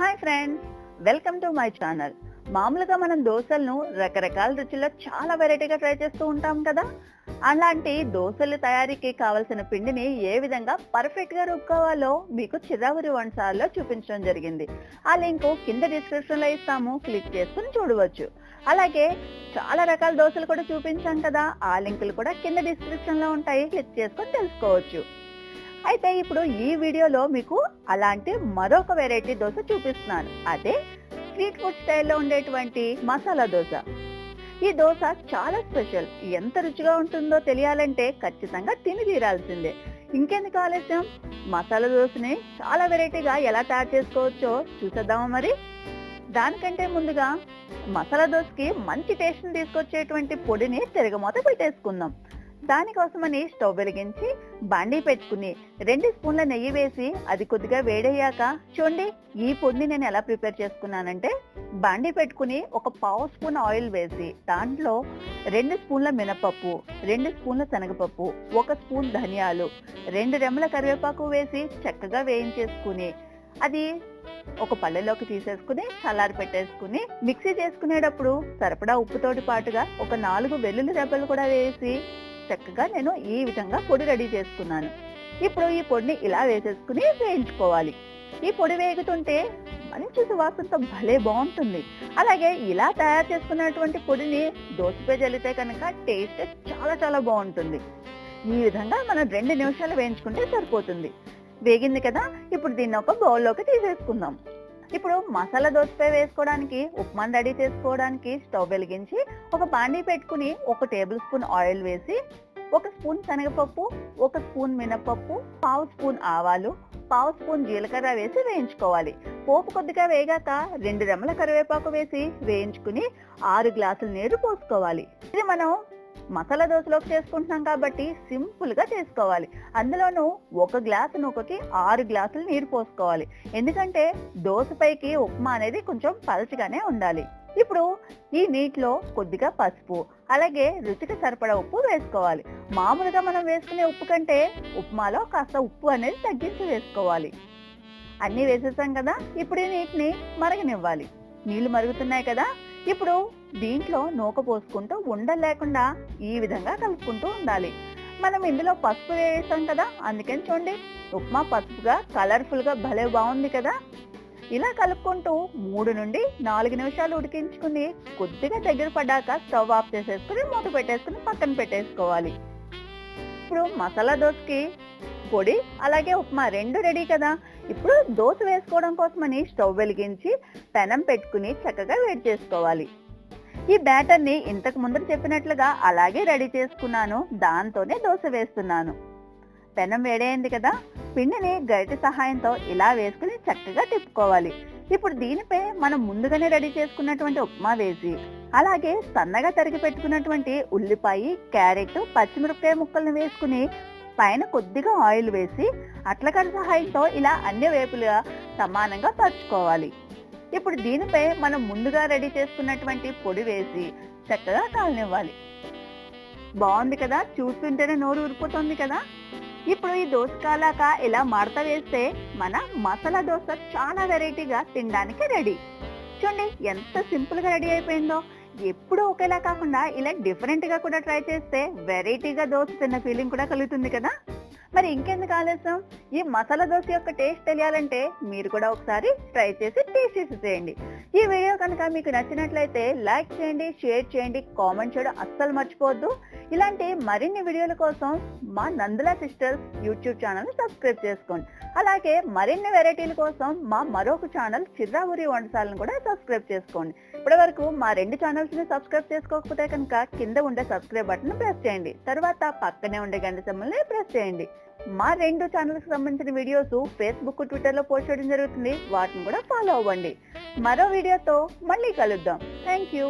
Hi friends welcome to my channel. మామూలుగా మనం దోశలను రకరకాల రుచుల్లో చాలా వెరైటీగా ట్రై చేస్తూ ఉంటాం కదా? అలాంటి దోశల తయారీకి కావలసిన పిండిని ఏ విధంగా పర్ఫెక్ట్గా రుక్కోవాలో మీకు చిరావురి వంటసార్లో చూపించడం జరిగింది. ఆ లింక్ కింద డిస్క్రిప్షన్లో ఇస్తాము క్లిక్ చేసుకుని చూడవచ్చు. అలాగే చాలా రకాల దోశలు కూడా చూపించాం కదా? ఆ లింకులు కూడా కింద డిస్క్రిప్షన్లో ఉంటాయి క్లిక్ చేసుకొని తెలుసుకోవచ్చు. అయితే ఇప్పుడు ఈ వీడియోలో మీకు అలాంటి మరొక వెరైటీ దోశ చూపిస్తున్నాను. అదే స్ట్రీట్ ఫుడ్ స్టైల్లో ఉండేటువంటి మసాలా దోశ. ఈ దోశ చాలా స్పెషల్ ఎంత రుచిగా ఉంటుందో తెలియాలంటే ఖచ్చితంగా తిని తీరాల్సిందే. ఇంకెందుకు ఆలస్యం? మసాలా దోశని చాలా వెరైటీగా ఎలా తయారు చేసుకోవచ్చో చూసేద్దామా మరి? దానికంటే ముందుగా మసాలా దోశకి మంచి టేస్ట్ని తీసుకొచ్చేటువంటి పొడిని తిరగమూత పెట్టేసుకుందాం. దానికోసమని స్టవ్ వెలిగించి బాండీ పెట్టుకుని రెండు స్పూన్ల నెయ్యి వేసి అది కొద్దిగా వేడయ్యాక చూడండి ఈ పొడిని నేను ఎలా ప్రిపేర్ చేసుకున్నానంటే బాండీ పెట్టుకుని ఒక పావు స్పూన్ ఆయిల్ వేసి దాంట్లో రెండు స్పూన్ల మినపప్పు రెండు స్పూన్ల శనగపప్పు ఒక స్పూన్ ధనియాలు రెండు రెమ్మల కరివేపాకు వేసి చక్కగా వేయించేసుకుని అది ఒక పళ్ళెలోకి తీసేసుకుని చల్లారి పెట్టేసుకుని మిక్సీ చేసుకునేటప్పుడు సరిపడా ఉప్పుతోటి పాటుగా ఒక నాలుగు వెల్లుల్లి రెబ్బలు కూడా వేసి చక్కగా నేను ఈ విధంగా పొడి రెడీ చేసుకున్నాను. ఇప్పుడు ఈ పొడిని ఇలా వేసేసుకుని వేయించుకోవాలి. ఈ పొడి వేగుతుంటే మంచి సువాసనతో భలే బాగుంటుంది. అలాగే ఇలా తయారు చేసుకున్నటువంటి పొడిని దోసపై జల్లితే కనుక టేస్ట్ చాలా చాలా బాగుంటుంది. ఈ విధంగా మనం రెండు నిమిషాలు వేయించుకుంటే సరిపోతుంది. వేగింది కదా ఇప్పుడు దీన్ని ఒక బౌల్లోకి తీసేసుకుందాం. ఇప్పుడు మసాలా దోసపై వేసుకోవడానికి ఉప్మా రెడీ చేసుకోవడానికి స్టవ్ వెలిగించి ఒక బాండీ పెట్టుకుని ఒక టేబుల్ స్పూన్ ఆయిల్ వేసి ఒక స్పూన్ శనగపప్పు ఒక స్పూన్ మినపప్పు పావు స్పూన్ ఆవాలు పావు స్పూన్ జీలకర్ర వేసి వేయించుకోవాలి. పోపు కొద్దిగా వేగాక రెండు రెమ్మల కరివేపాకు వేసి వేయించుకుని ఆరు గ్లాసుల నీరు పోసుకోవాలి. ఇది మనం మసాలా దోశలోకి చేసుకుంటున్నాం కాబట్టి సింపుల్గా చేసుకోవాలి. అందులోనూ ఒక గ్లాసు నూకకి ఆరు గ్లాసులు నీరు పోసుకోవాలి. ఎందుకంటే దోశపైకి ఉప్మా అనేది కొంచెం పలచగానే ఉండాలి. ఇప్పుడు ఈ నీటిలో కొద్దిగా పసుపు అలాగే రుచికి సరిపడా ఉప్పు వేసుకోవాలి. మామూలుగా మనం వేసుకునే ఉప్పు కంటే ఉప్మాలో కాస్త ఉప్పు అనేది తగ్గించి వేసుకోవాలి. అన్నీ వేసేసాం కదా ఇప్పుడు ఈ నీటిని మరగనివ్వాలి. నీళ్ళు మరుగుతున్నాయి కదా ఇప్పుడు దీంట్లో నూక పోసుకుంటూ ఉండలు లేకుండా ఈ విధంగా కలుపుకుంటూ ఉండాలి. మనం ఇందులో పసుపు వేసాం కదా అందుకని చూడండి. ఉప్మా పసుపుగా కలర్ఫుల్గా భలే బాగుంది కదా. ఇలా కలుపుకుంటూ మూడు నుండి నాలుగు నిమిషాలు ఉడికించుకుని కొద్దిగా దగ్గర పడ్డాక స్టవ్ ఆఫ్ చేసేసుకుని మూత పెట్టేసుకుని పక్కన పెట్టేసుకోవాలి. ఇప్పుడు మసాలా దోశకి పొడి అలాగే ఉప్మా రెండు రెడీ కదా. ఇప్పుడు దోశ వేసుకోవడం కోసమని స్టవ్ వెలిగించి పెనం పెట్టుకుని చక్కగా వేడి చేసుకోవాలి. ఈ బ్యాటర్ని ఇంతకు ముందు చెప్పినట్లుగా అలాగే రెడీ చేసుకున్నాను. దాంతోనే దోశ వేస్తున్నాను. పెనం వేడైంది కదా పిండిని గరిటె సహాయంతో ఇలా వేసుకుని చక్కగా తిప్పుకోవాలి. ఇప్పుడు దీనిపై మనం ముందుగానే రెడీ చేసుకున్నటువంటి ఉప్మా వేసి అలాగే సన్నగా తరిగి పెట్టుకున్నటువంటి ఉల్లిపాయ క్యారెట్ పచ్చిమిరపకాయ ముక్కలను వేసుకుని పైన కొద్దిగా ఆయిల్ వేసి అట్లకర సహాయంతో ఇలా అన్ని వైపులుగా సమానంగా పరుచుకోవాలి. ఇప్పుడు దీనిపై మనం ముందుగా రెడీ చేసుకున్నటువంటి పొడి వేసి చక్కగా కాలనివ్వాలి. బాగుంది కదా? చూస్తుంటేనే నోరు ఊరిపోతుంది కదా? ఇప్పుడు ఈ దోశ కాలాక ఇలా మడత వేస్తే మన మసాలా దోశ చాలా వెరైటీగా తినడానికి రెడీ. చూడండి ఎంత సింపుల్గా రెడీ అయిపోయిందో. ఎప్పుడు ఒకేలా కాకుండా ఇలా డిఫరెంట్గా కూడా ట్రై చేస్తే వెరైటీగా దోశ తిన్న ఫీలింగ్ కూడా కలుగుతుంది కదా? మరి ఇంకెందుకు ఆలస్యం? ఈ మసాలా దోశ యొక్క టేస్ట్ తెలియాలంటే మీరు కూడా ఒకసారి ట్రై చేసి టేస్ట్ చేసి చేయండి. ఈ వీడియో కనుక మీకు నచ్చినట్లయితే లైక్ చేయండి షేర్ చేయండి కామెంట్ చేయడం అస్సలు మర్చిపోవద్దు. ఇలాంటి మరిన్ని వీడియోల కోసం మా Nandula sisters YouTube channel subscribe చేసుకోండి. అలాగే మరిన్ని వెరైటీల కోసం మా మరొక ఛానల్ చిర్రావురి వంటశాలను కూడా సబ్స్క్రైబ్ చేసుకోండి. ఇప్పటి వరకు మా రెండు ఛానల్స్ని సబ్స్క్రైబ్ చేసుకోకపోతే కనుక కింద ఉండే సబ్స్క్రైబ్ బటన్ ప్రెస్ చేయండి. తర్వాత పక్కనే ఉండే గంట సమ్మల్ని ప్రెస్ చేయండి. మా రెండు ఛానల్స్ సంబంధించిన వీడియోస్ ఫేస్బుక్ ట్విట్టర్లో పోస్ట్ చేయడం జరుగుతుంది. వాటిని కూడా ఫాలో అవ్వండి. మరో వీడియోతో మళ్ళీ కలుద్దాం. Thank you